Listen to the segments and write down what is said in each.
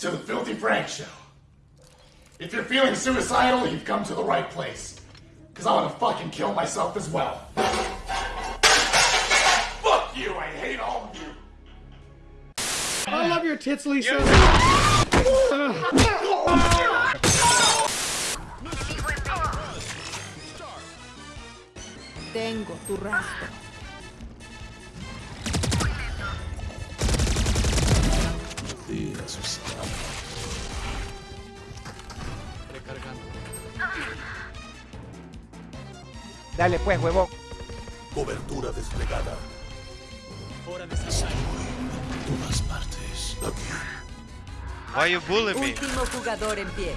to the Filthy Frank Show. If you're feeling suicidal, you've come to the right place. Because I want to fucking kill myself as well. Fuck you, I hate all of you. I love your tits, Lisa. Tengo tu rastro. Dale pues, huevón. Cobertura desplegada. Estoy en todas partes. Aquí. Why you bullying me? Último jugador en pie.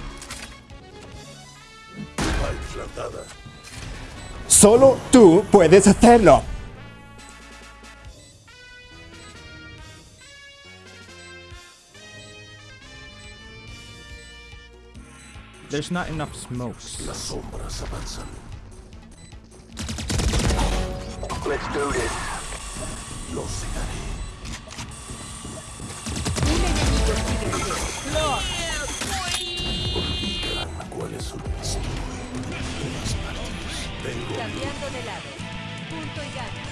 Spike plantada. Solo tú puedes hacerlo. There's not enough smokes. Las sombras avanzan. Let's do this. Los cegaré. Un enemigo. Olvidan cuáles son. Cambiando de lado. Punto y gana.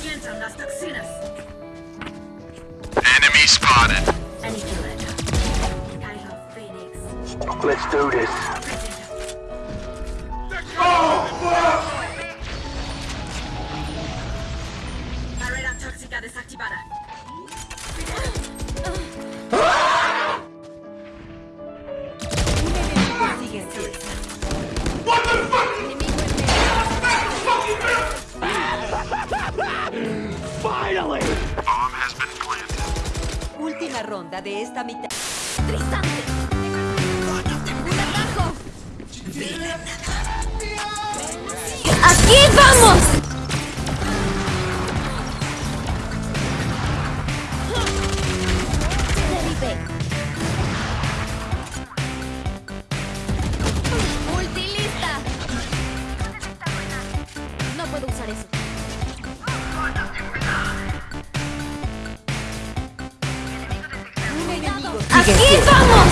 Sientan las toxinas. Let's do this. Barrera tóxica desactivada. Bomb has been planted. Última ronda de esta mitad. Vamos! Derribé. Multilista. No puedo usar eso. ¡Aquí vamos!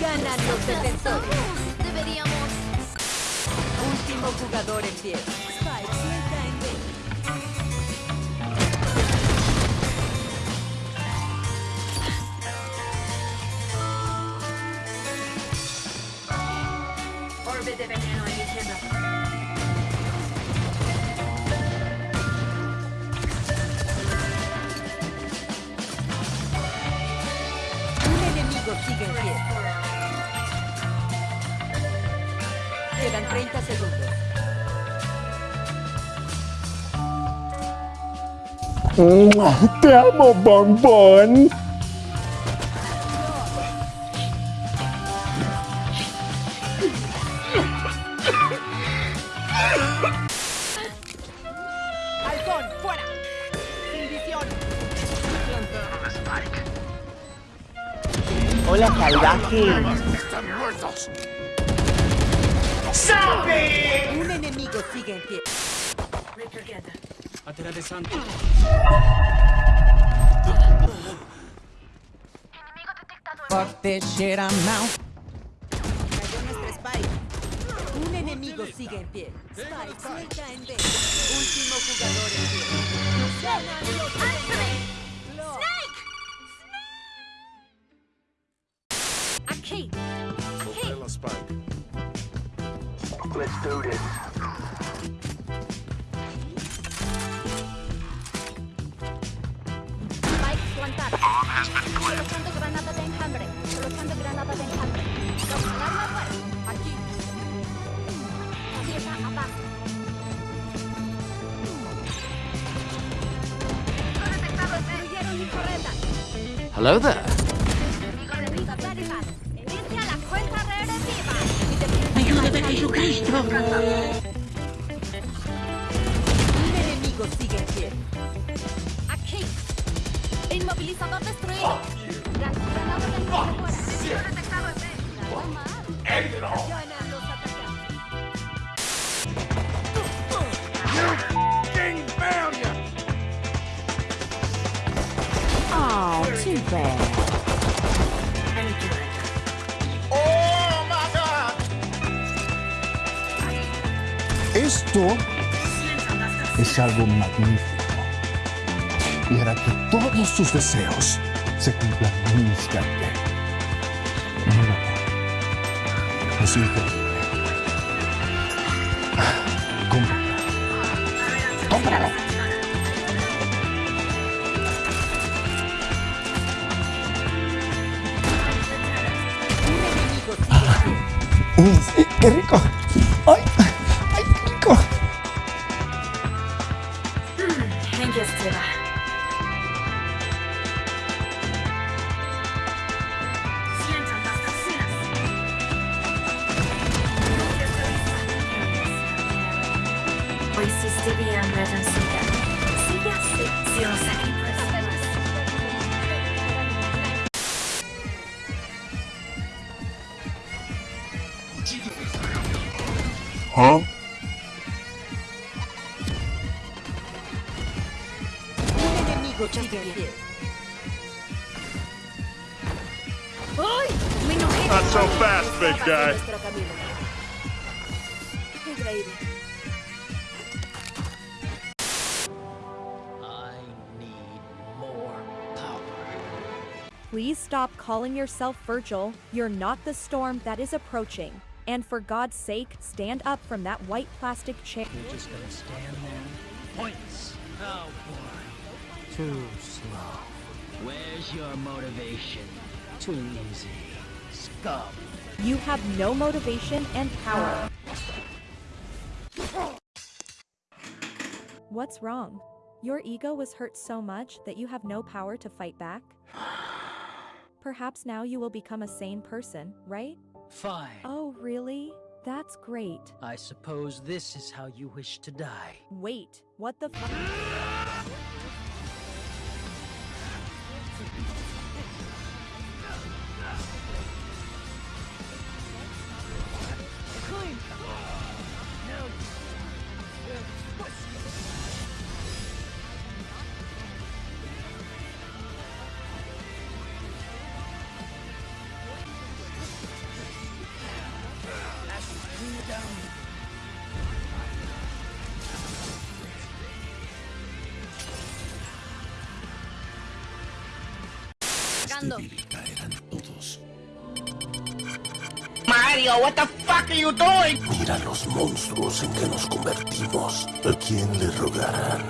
Ganan los defensores. Último jugador en pie. Te amo, bombón. ¡Halcón, fuera! ¡Sin visión! Hola, salvaje. Están muertos. Un enemigo sigue en pie. Recargada. Fuck this shit, I'm out. Cayó nuestra Spike. Un enemigo sigue en pie. Spike, suelta en B. Último jugador en pie. Colocando granada de enjambre. Colocando granada de enjambre. Aquí. Abajo. Destruyeron mi correta. Hello there. Ayuda Oh. Oh. Oh. Esto es algo magnífico. Y hará que todos tus deseos se cumplan en un instante. Míralo. Es increíble. Cómpralo. Cómpralo. Mm, ¡Qué rico! Lo hiciste bien, ratoncita. Sigue así. Si lo saqué, pues. ¿Ah? Un enemigo sigue en pie. ¡Ay! Me enojé. Not so fast, big Estaba en guy. Please stop calling yourself Virgil. You're not the storm that is approaching. And for God's sake, stand up from that white plastic chair. You're just gonna stand there? Points. Oh boy. Too slow. Where's your motivation? Too easy. Scum. You have no motivation and power. What's wrong? Your ego was hurt so much that you have no power to fight back? Perhaps now you will become a sane person, right? Fine. Oh, really? That's great. I suppose this is how you wish to die. Wait, what the fuck? Todos. Mario, what the fuck are you doing? Mira los monstruos en que nos convertimos. ¿A quién le rogarán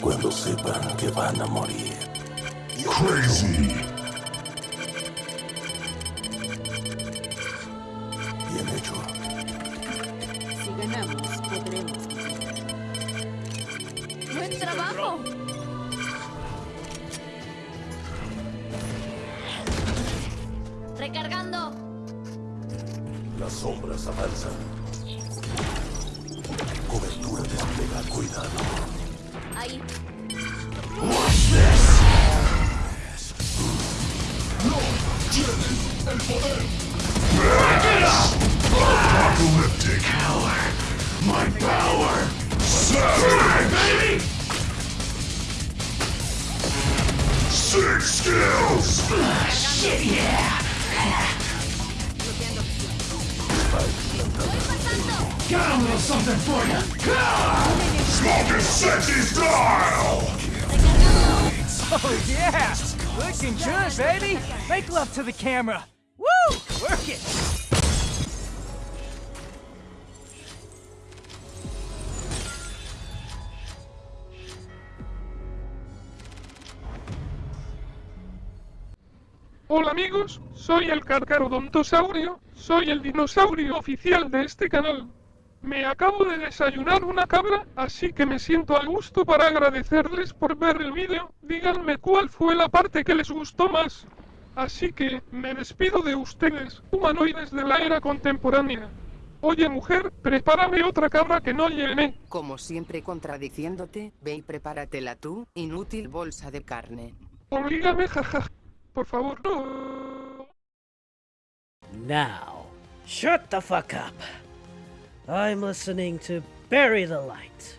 cuando sepan que van a morir? Crazy. Sombras avanzan. Cobertura desplega. Cuidado. Ahí. Apocalyptic power. My power. Seven, baby. Six skills. Shit, yeah. Got a little something for you. Smoking sexy style. Oh yeah! Looking good, baby! Make love to the camera! Woo! Work it! Hola amigos, soy el Carcarodontosaurio, soy el dinosaurio oficial de este canal. Me acabo de desayunar una cabra, así que me siento a gusto para agradecerles por ver el vídeo. Díganme cuál fue la parte que les gustó más. Así que me despido de ustedes, humanoides de la era contemporánea. Oye mujer, prepárame otra cabra que no llené. Como siempre contradiciéndote, ve y prepáratela tú, inútil bolsa de carne. Oblígame, jaja. Por favor, no. Now, shut the fuck up. I'm listening to Bury the Light.